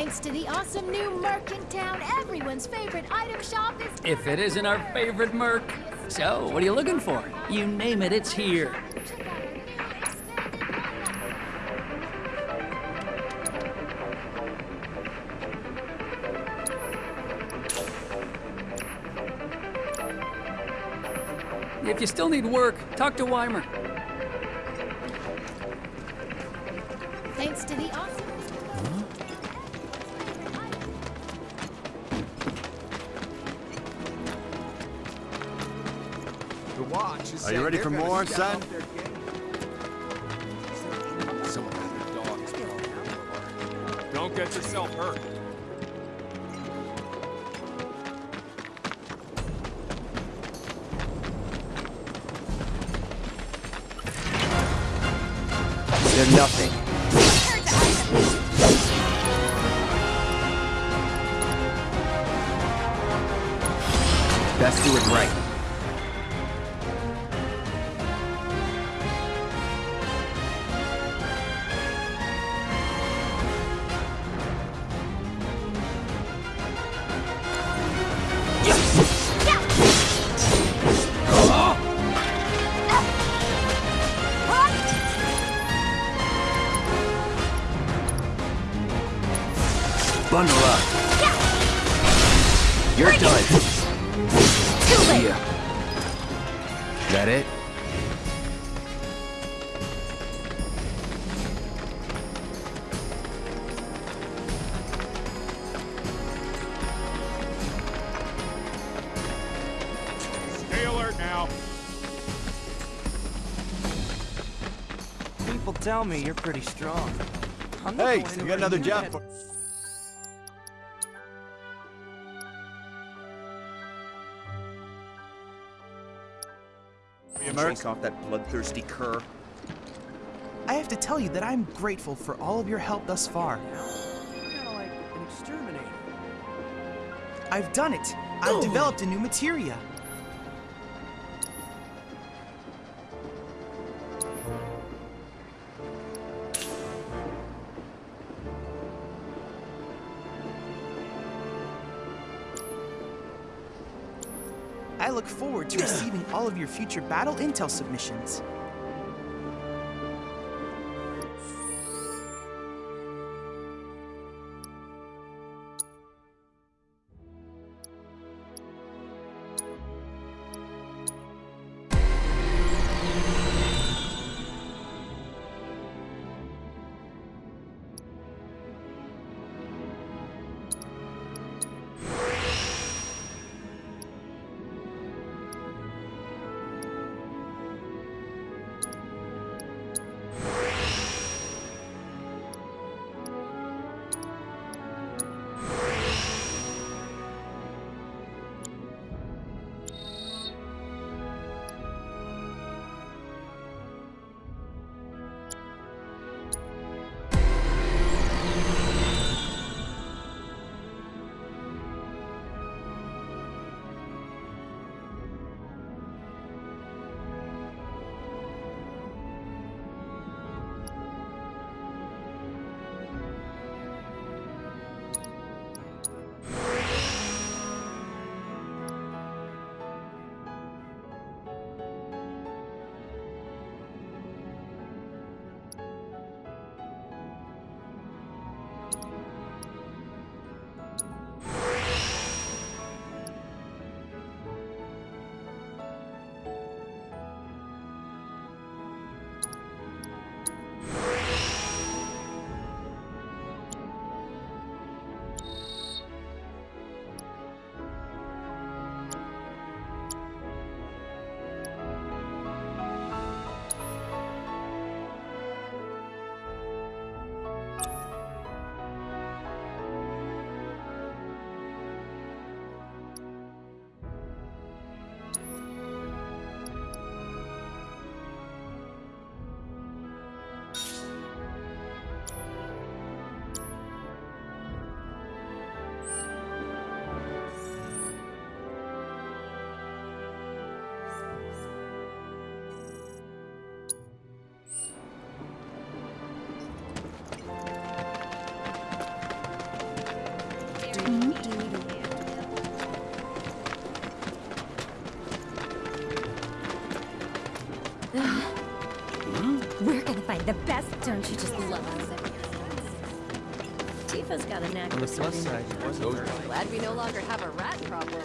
Thanks to the awesome new Merc in town, everyone's favorite item shop is... If it isn't our favorite Merc. So, what are you looking for? You name it, it's here. Check out our new expanded If you still need work, talk to Wymer. Thanks to the awesome... Are you ready for more, son? Someone had their dogs thrown Don't get yourself hurt. They're nothing. Best do it right. Tell me you're pretty strong. I'm Hey, going you got another near job that- for... Chase off that bloodthirsty cur. I have to tell you that I'm grateful for all of your help thus far. Kind of like an exterminator. I've done it. I've developed a new materia. I look forward to receiving all of your future battle intel submissions. Find the best. Don't you just love us? Tifa's got a knack On the for plus side, it wasn't Glad we no longer have a rat problem.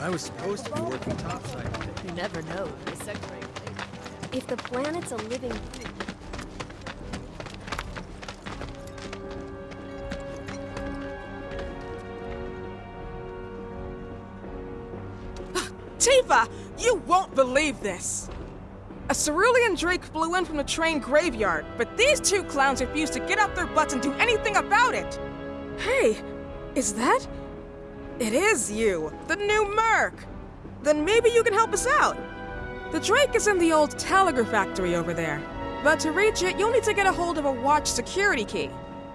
I was supposed to be working topside. You never know. The sex ray- If the planet's a living thing. Tifa, you won't believe this. A cerulean drake flew in from the train graveyard, but these two clowns refuse to get off their butts and do anything about it. Hey, is that? It is you, the new Merc. Then maybe you can help us out. The Drake is in the old telegraph factory over there. But to reach it, you'll need to get a hold of a watch security key.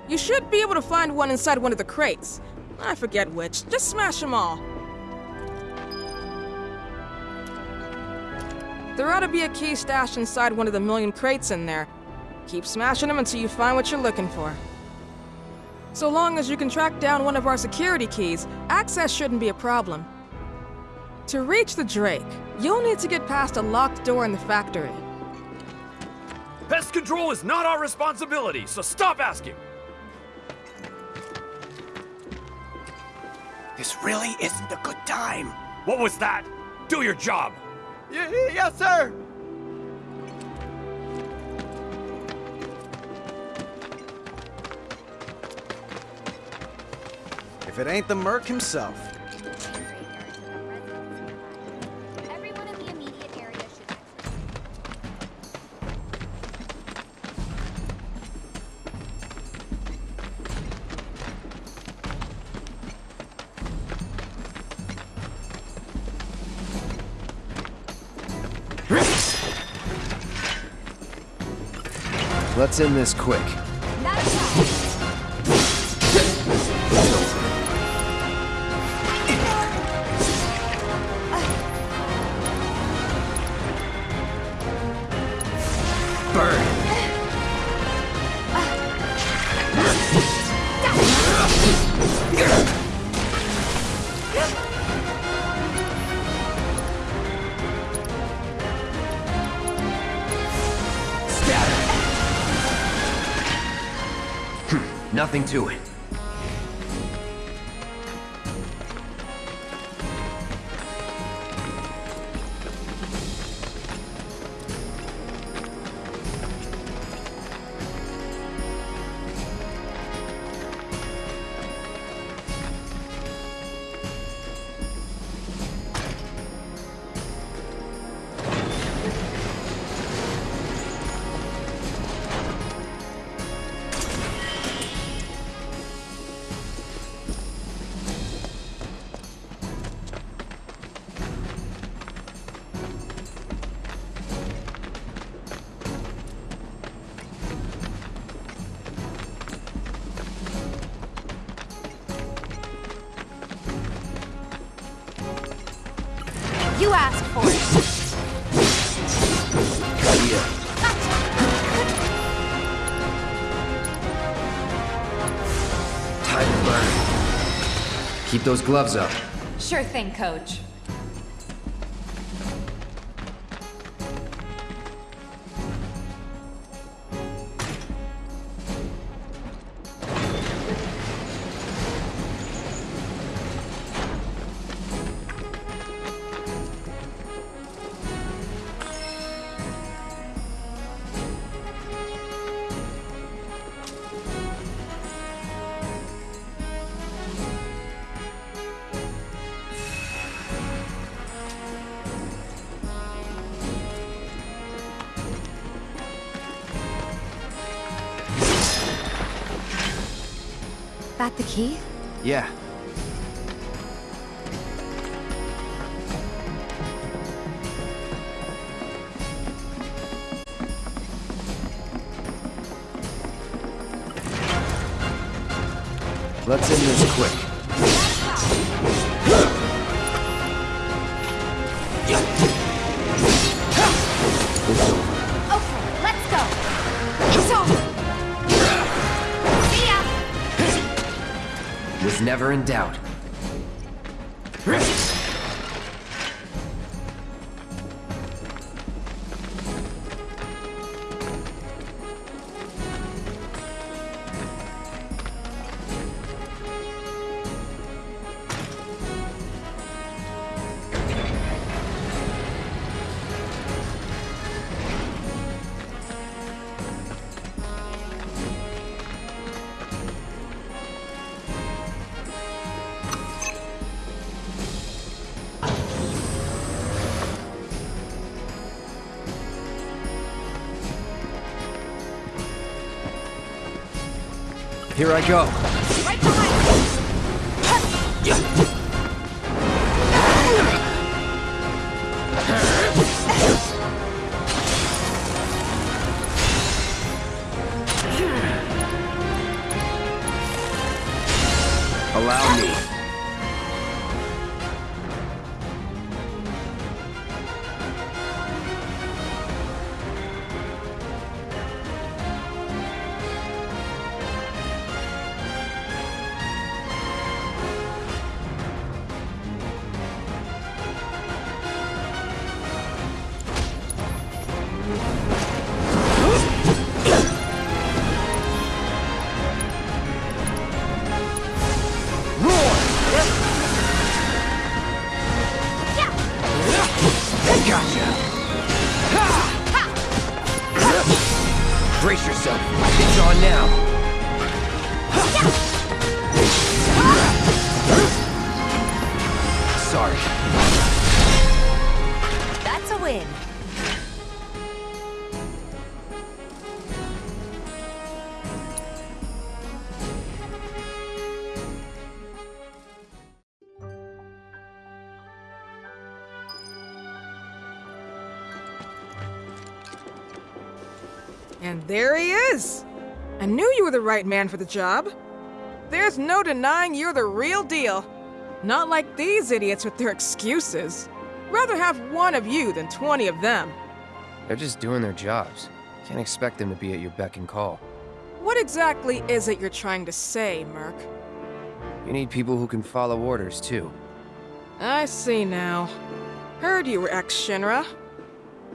You should be able to find one inside one of the crates. I forget which. Just smash them all. There ought to be a key stashed inside one of the million crates in there. Keep smashing them until you find what you're looking for. So long as you can track down one of our security keys, access shouldn't be a problem. To reach the Drake, you'll need to get past a locked door in the factory. Pest control is not our responsibility, so stop asking. This really isn't a good time. What was that? Do your job. Yes, sir. If it ain't the Merc himself. Let's end this quick. Keep those gloves up. Sure thing, coach. That the key? Yeah. Let's end this quick. Never in doubt. Here I go. There he is! I knew you were the right man for the job. There's no denying you're the real deal. Not like these idiots with their excuses. Rather have one of you than 20 of them. They're just doing their jobs. Can't expect them to be at your beck and call. What exactly is it you're trying to say, Merc? You need people who can follow orders, too. I see now. Heard you were ex-Shinra.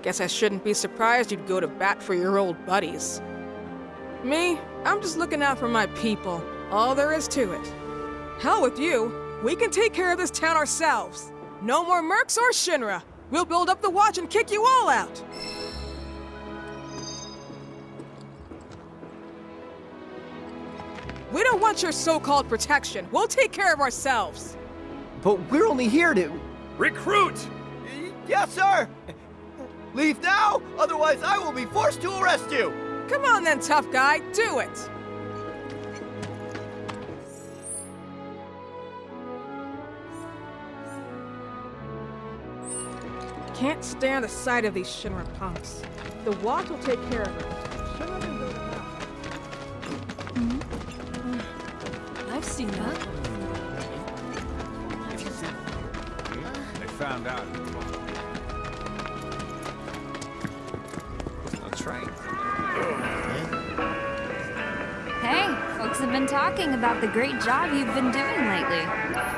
Guess I shouldn't be surprised you'd go to bat for your old buddies. Me, I'm just looking out for my people. All there is to it. Hell with you. We can take care of this town ourselves. No more mercs or Shinra. We'll build up the watch and kick you all out. We don't want your so-called protection. We'll take care of ourselves. But we're only here to. Recruit! Yes, sir! Leave now, otherwise I will be forced to arrest you! Come on then, tough guy. Do it. Can't stand the sight of these Shinra punks. The watch will take care of them. Shinra can build it up. I've seen that. They found out. I'll. Hey, folks have been talking about the great job you've been doing lately.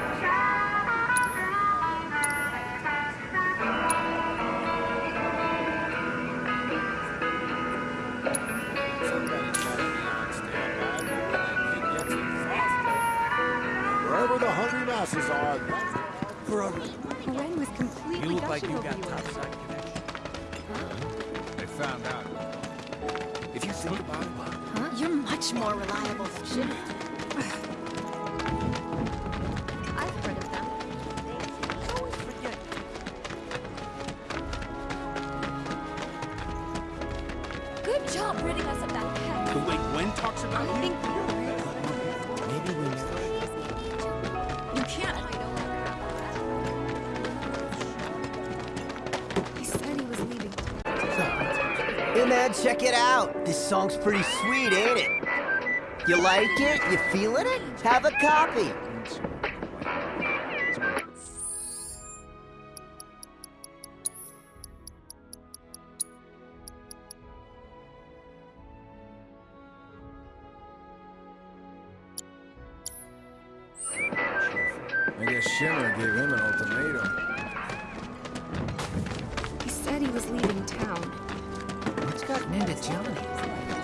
Like it? You feeling it? Have a copy. I guess Shimmer gave him an ultimatum. He said he was leaving town. What's gotten into Johnny?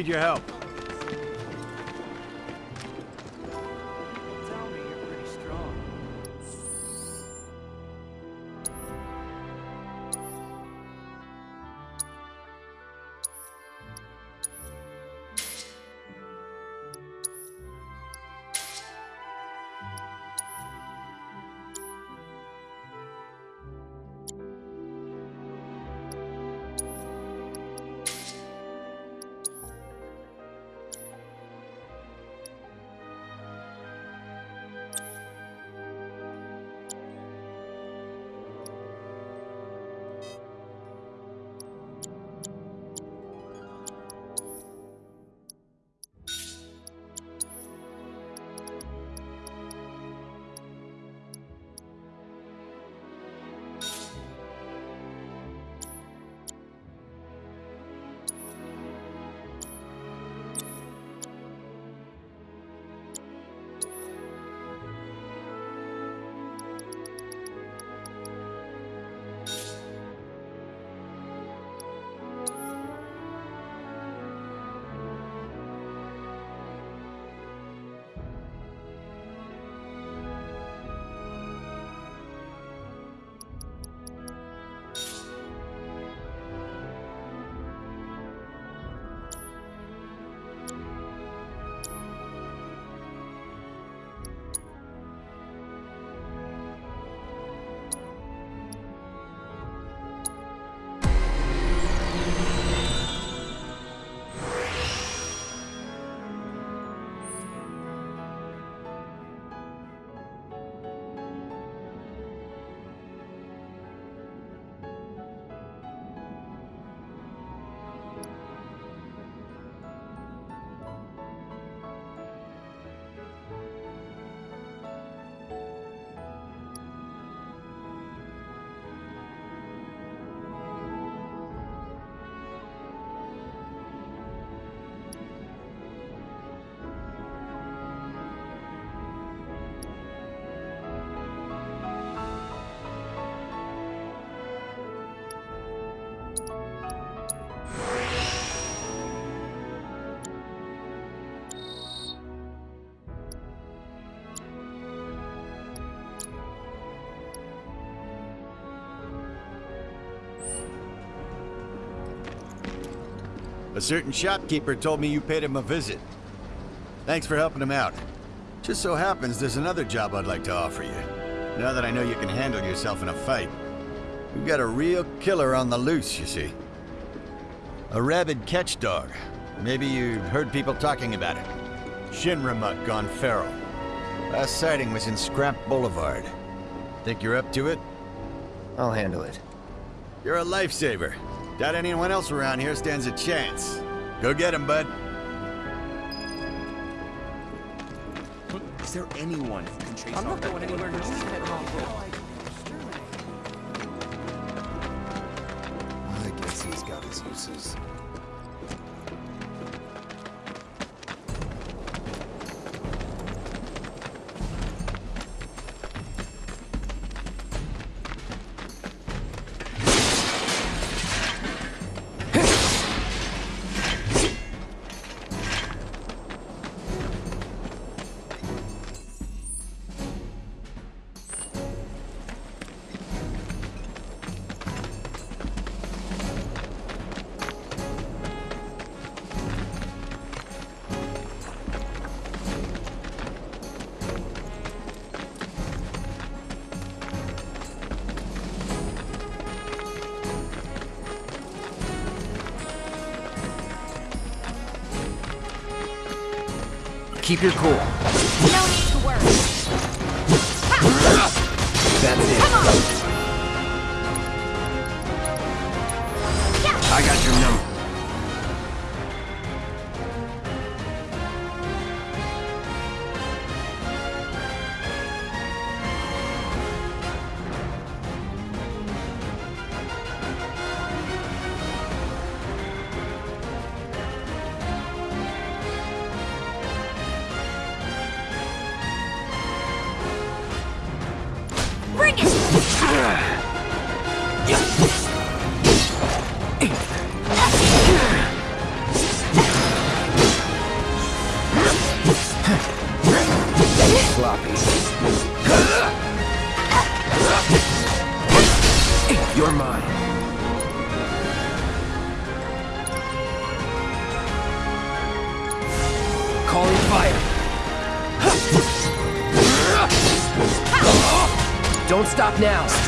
Need your help. A certain shopkeeper told me you paid him a visit. Thanks for helping him out. Just so happens there's another job I'd like to offer you. Now that I know you can handle yourself in a fight. We've got a real killer on the loose, you see. A rabid catch dog. Maybe you've heard people talking about it. Shinra mutt gone feral. Last sighting was in Scrap Boulevard. Think you're up to it? I'll handle it. You're a lifesaver. Doubt anyone else around here stands a chance. Go get him, bud. Is there anyone who can chase I'm not going anywhere near that mongrel. I guess he's got his uses. Keep your cool. No now.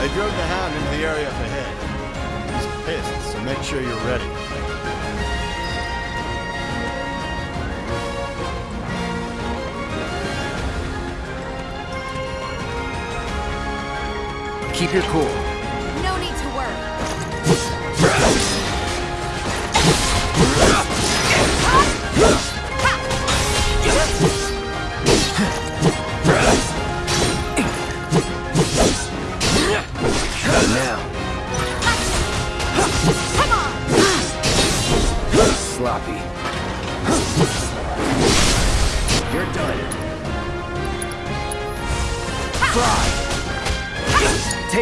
I drove the Hound into the area up ahead. He's pissed, so make sure you're ready. Keep your cool.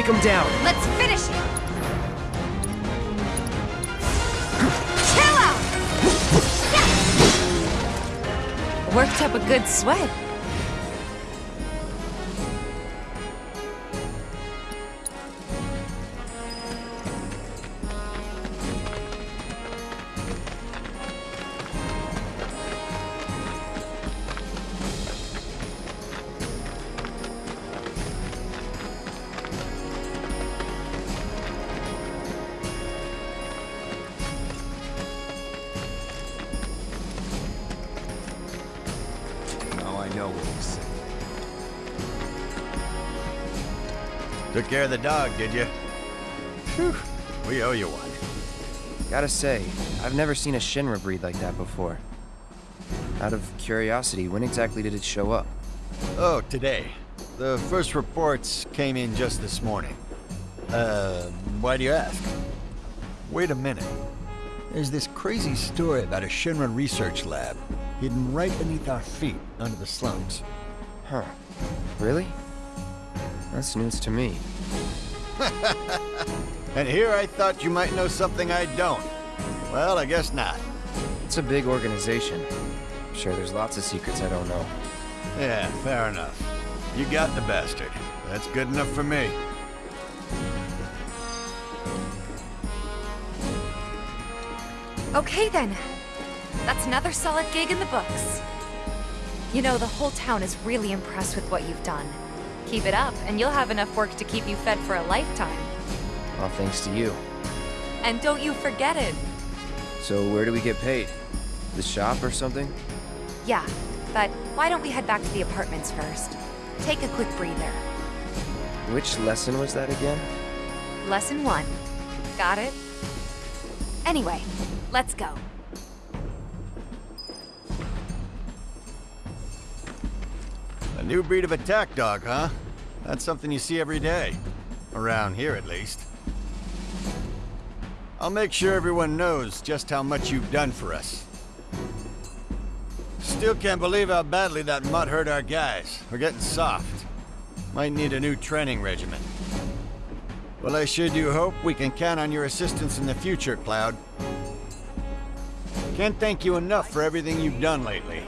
Take him down. Let's finish it! Chill out! Worked up a good sweat. Now I know what he's saying. Took care of the dog, did you? Whew. We owe you one. Gotta say, I've never seen a Shinra breed like that before. Out of curiosity, when exactly did it show up? Oh, today. The first reports came in just this morning. Uh, why do you ask? Wait a minute. There's this crazy story about a Shinra research lab hidden right beneath our feet under the slums. Huh. Really? That's news to me. And here I thought you might know something I don't. Well, I guess not. It's a big organization. I'm sure there's lots of secrets I don't know. Yeah, fair enough. You got the bastard. That's good enough for me. Okay then. That's another solid gig in the books. You know, the whole town is really impressed with what you've done. Keep it up, and you'll have enough work to keep you fed for a lifetime. All thanks to you. And don't you forget it. So where do we get paid? The shop or something? Yeah, but why don't we head back to the apartments first? Take a quick breather. Which lesson was that again? Lesson one. Got it? Anyway, let's go. New breed of attack dog, huh? That's something you see every day. Around here, at least. I'll make sure everyone knows just how much you've done for us. Still can't believe how badly that mutt hurt our guys. We're getting soft. Might need a new training regimen. Well, I sure do hope we can count on your assistance in the future, Cloud. Can't thank you enough for everything you've done lately.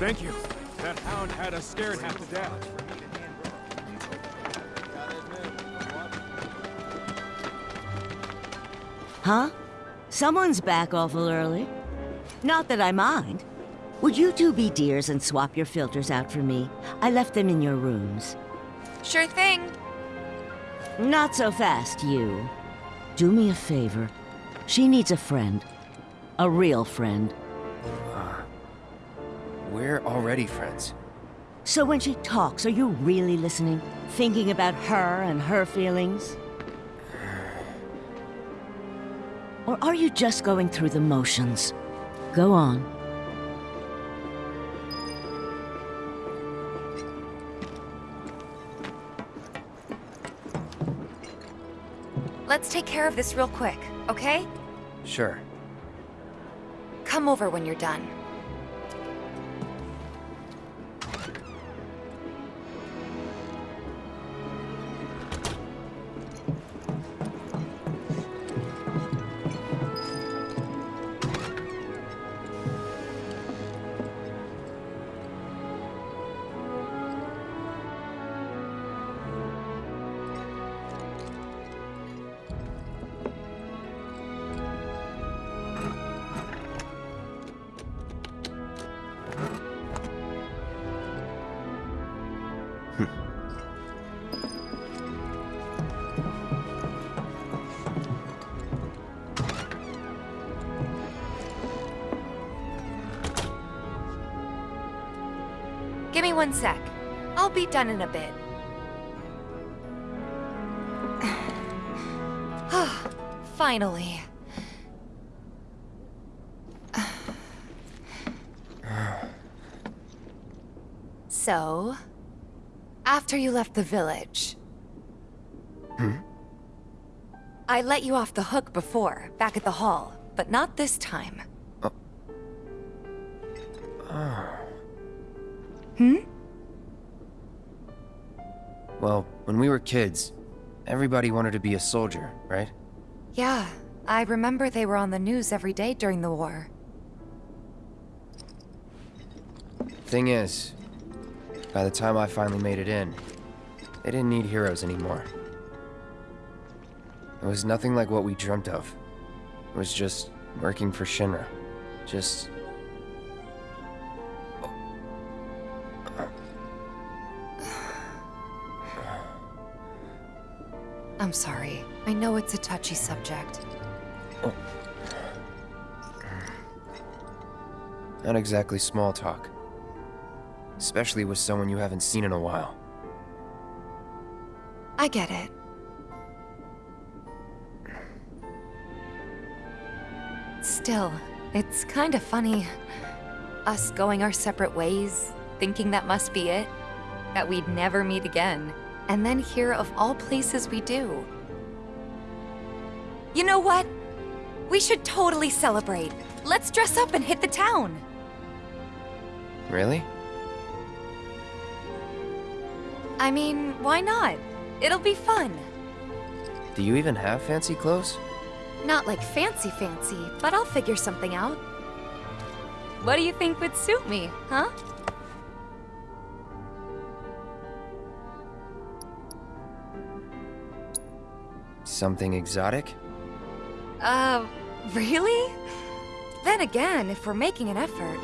Thank you. That hound had us scared half to death. Huh? Someone's back awful early. Not that I mind. Would you two be dears and swap your filters out for me? I left them in your rooms. Sure thing. Not so fast, you. Do me a favor. She needs a friend. A real friend. We're already friends. So when she talks, are you really listening? Thinking about her and her feelings? Or are you just going through the motions? Go on. Let's take care of this real quick, okay? Sure. Come over when you're done. One sec. I'll be done in a bit. Finally. So, after you left the village, Hmm? I let you off the hook before, back at the hall, but not this time. Hmm? Well, when we were kids, everybody wanted to be a soldier, right? Yeah, I remember they were on the news every day during the war. Thing is, by the time I finally made it in, they didn't need heroes anymore. It was nothing like what we dreamt of. It was just working for Shinra. Just I'm sorry. I know it's a touchy subject. Oh. not exactly small talk. Especially with someone you haven't seen in a while. I get it. Still, it's kind of funny. Us going our separate ways, thinking that must be it. That we'd never meet again. And then here, of all places, we do. You know what? We should totally celebrate. Let's dress up and hit the town. Really? I mean, why not? It'll be fun. Do you even have fancy clothes? Not like fancy fancy, but I'll figure something out. What do you think would suit me, huh? Something exotic? Uh, really? Then again, if we're making an effort,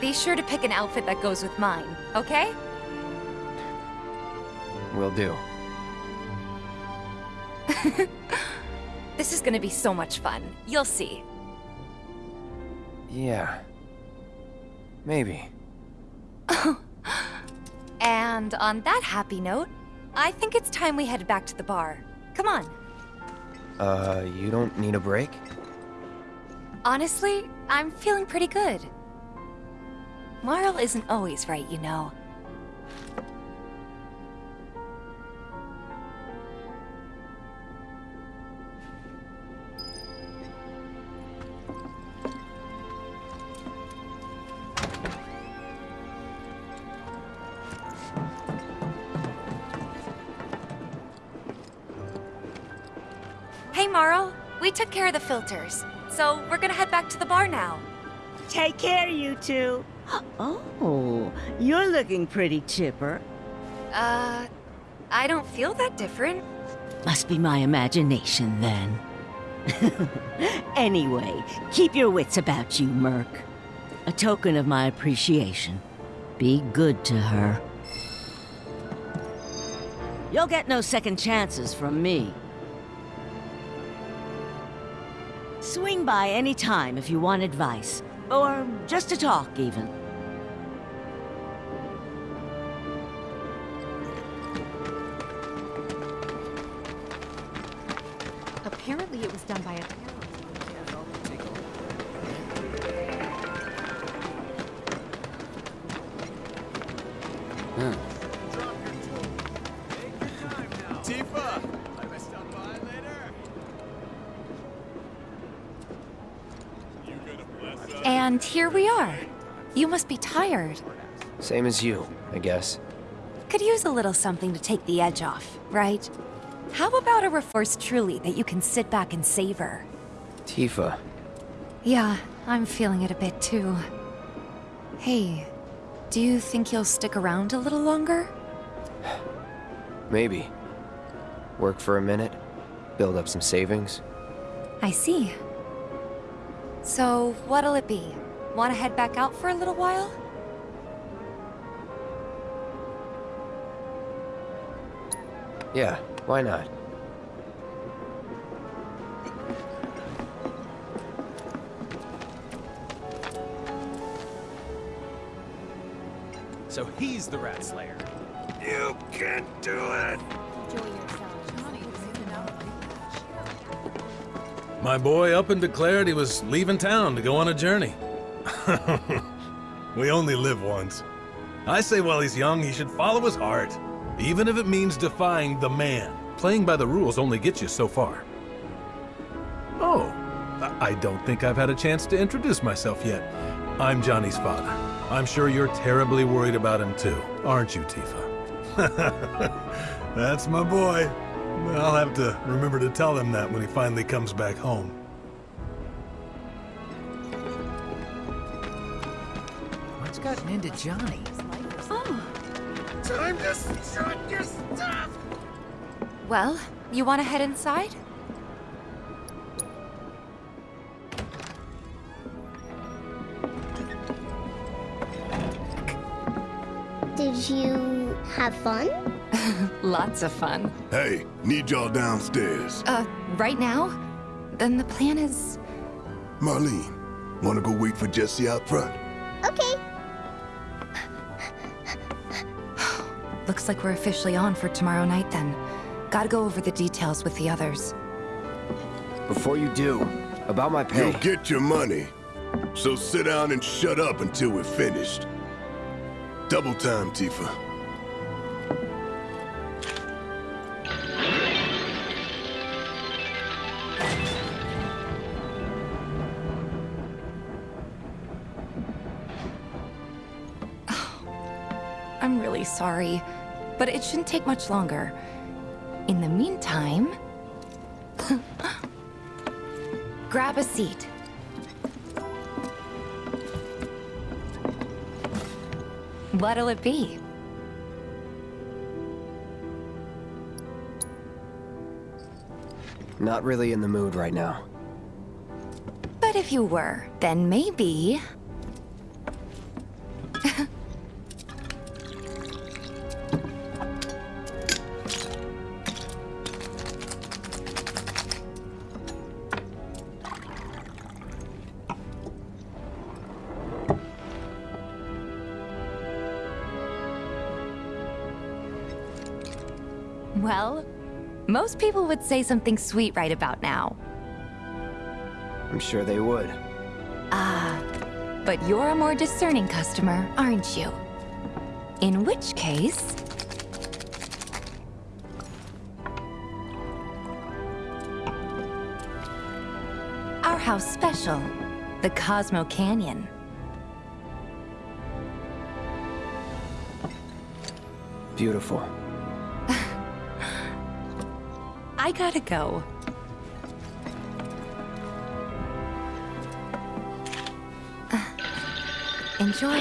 be sure to pick an outfit that goes with mine, okay? Will do. This is gonna be so much fun. You'll see. Yeah. Maybe. And on that happy note, I think it's time we head back to the bar. Come on. Uh, you don't need a break? Honestly, I'm feeling pretty good. Marle isn't always right, you know. Hey, Marle. We took care of the filters, so we're gonna head back to the bar now. Take care, you two. Oh, you're looking pretty chipper. Uh, I don't feel that different. Must be my imagination, then. anyway, keep your wits about you, Merc. A token of my appreciation. Be good to her. You'll get no second chances from me. Swing by any time if you want advice. Or just to talk, even. Same as you, I guess. Could use a little something to take the edge off, right? How about a Reforce Truly that you can sit back and savor? Tifa. Yeah, I'm feeling it a bit too. Hey, do you think you'll stick around a little longer? Maybe. Work for a minute, build up some savings. I see. So, what'll it be? Want to head back out for a little while? Yeah, why not? So he's the Rat Slayer. You can't do it! My boy up and declared he was leaving town to go on a journey. we only live once. I say while he's young, he should follow his heart, even if it means defying the man. Playing by the rules only gets you so far. Oh, I don't think I've had a chance to introduce myself yet. I'm Johnny's father. I'm sure you're terribly worried about him too, aren't you, Tifa? That's my boy. I'll have to remember to tell him that when he finally comes back home. What's gotten into Johnny? Time to shut your stuff! Well, you want to head inside? Did you have fun? Lots of fun. Hey, need y'all downstairs. Uh, right now? Then the plan is... Marlene, wanna go wait for Jessie out front? Looks like we're officially on for tomorrow night then. Gotta go over the details with the others. Before you do, about my pay. You'll get your money. So sit down and shut up until we're finished. Double time, Tifa. But it shouldn't take much longer. In the meantime... grab a seat. What'll it be? Not really in the mood right now. But if you were, then maybe... Well, most people would say something sweet right about now. I'm sure they would. Ah, but you're a more discerning customer, aren't you? In which case... Our house special, the Cosmo Canyon. Beautiful. I gotta go. Uh, Enjoy.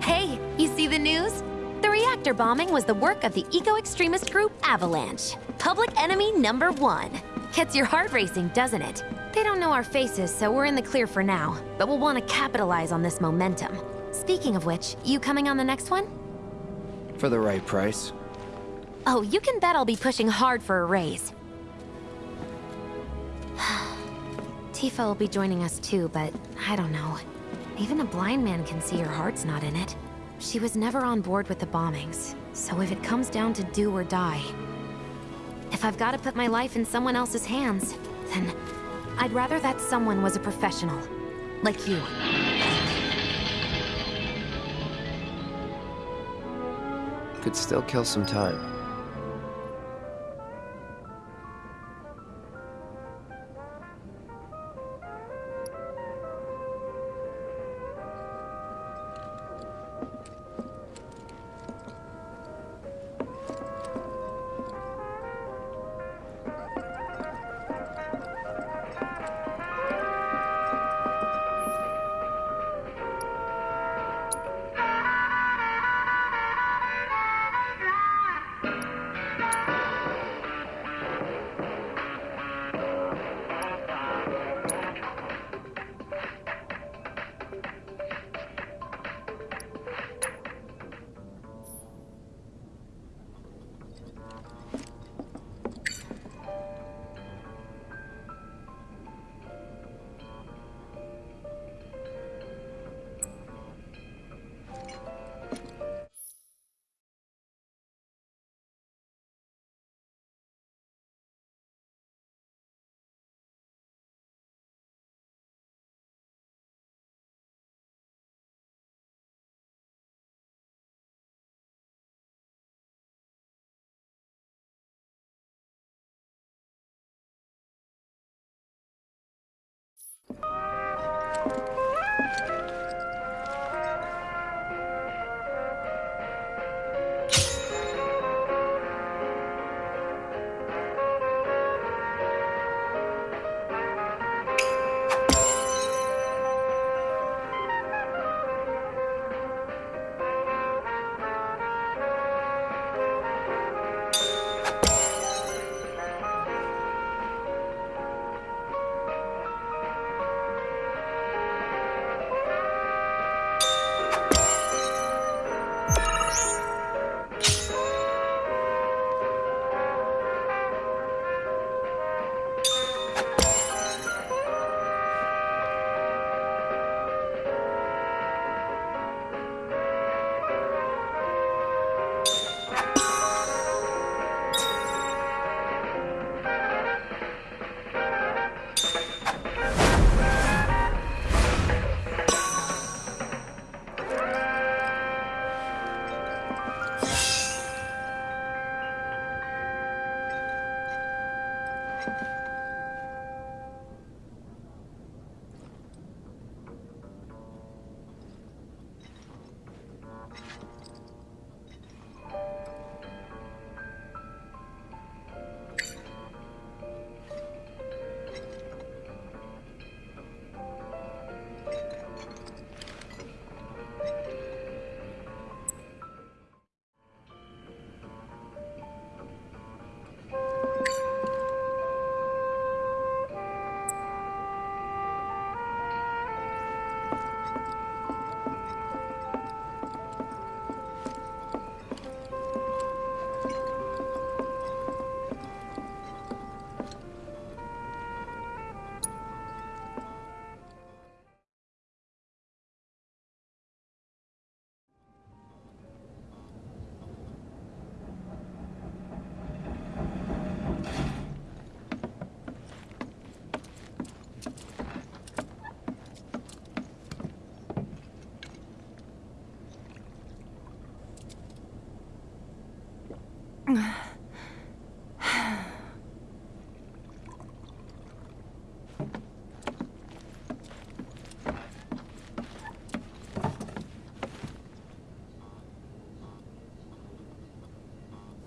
Hey, you see the news? The reactor bombing was the work of the eco-extremist group Avalanche. Public enemy number one. Gets your heart racing, doesn't it? They don't know our faces, so we're in the clear for now. But we'll want to capitalize on this momentum. Speaking of which, you coming on the next one? For the right price. Oh, you can bet I'll be pushing hard for a raise. Tifa will be joining us too, but I don't know. Even a blind man can see her heart's not in it. She was never on board with the bombings, so if it comes down to do or die... If I've got to put my life in someone else's hands, then I'd rather that someone was a professional. Like you. Could still kill some time.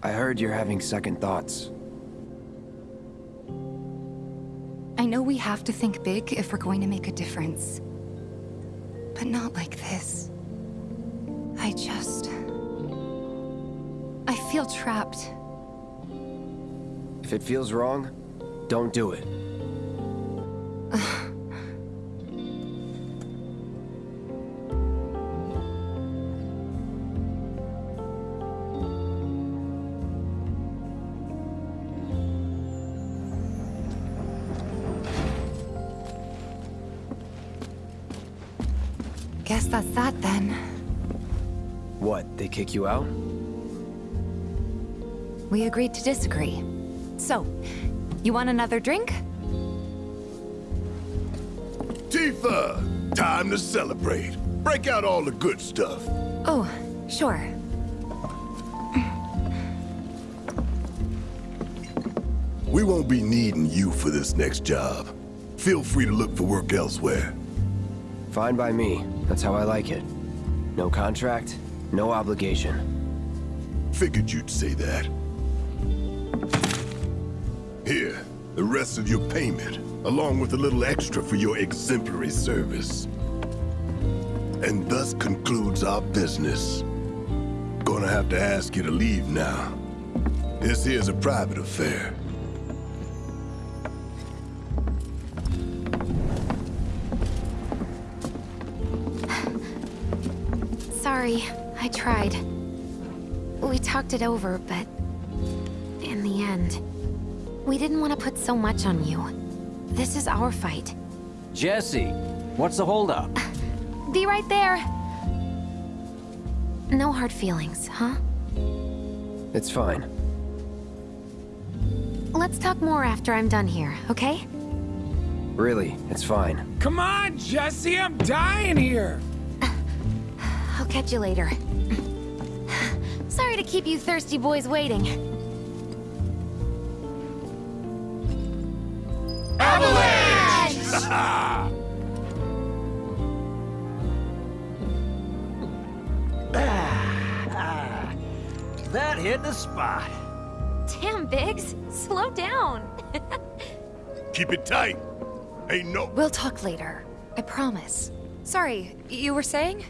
I heard you're having second thoughts. I know we have to think big if we're going to make a difference. But not like this. I just... I feel trapped. If it feels wrong, Don't do it. Kick you out? We agreed to disagree. So, you want another drink? Tifa! Time to celebrate. Break out all the good stuff. Oh, sure. We won't be needing you for this next job. Feel free to look for work elsewhere. Fine by me. That's how I like it. No contract, no obligation. Figured you'd say that. Here, the rest of your payment, along with a little extra for your exemplary service. And thus concludes our business. Gonna have to ask you to leave now. This here's a private affair. Sorry, I tried. We talked it over, but... In the end, we didn't want to put so much on you. This is our fight. Jessie, what's the holdup? Be right there! No hard feelings, huh? It's fine. Let's talk more after I'm done here, okay? Really, it's fine. Come on, Jessie, I'm dying here. I'll catch you later. Sorry to keep you thirsty boys waiting. Avalanche! Ah, that hit the spot. Damn, Biggs. Slow down. Keep it tight. Ain't no... We'll talk later. I promise. Sorry, you were saying?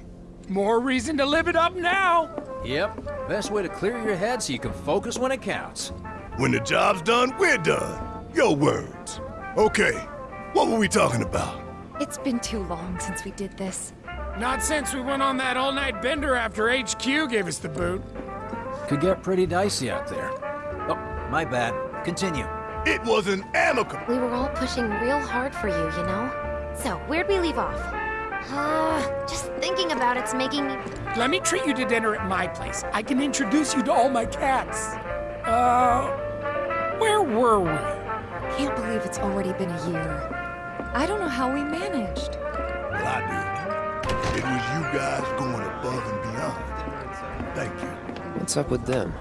More reason to live it up now. Yep, best way to clear your head so you can focus when it counts. When the job's done, we're done. Your words. Okay, what were we talking about? It's been too long since we did this. Not since we went on that all-night bender after HQ gave us the boot. Could get pretty dicey out there. Oh, my bad. Continue. It was an amicable. We were all pushing real hard for you, you know? So, where'd we leave off? Uh, just thinking about it's making me... Let me treat you to dinner at my place. I can introduce you to all my cats. Uh, where were we? Can't believe it's already been a year. I don't know how we managed. Well, I do. It was you guys going above and beyond. Thank you. What's up with them?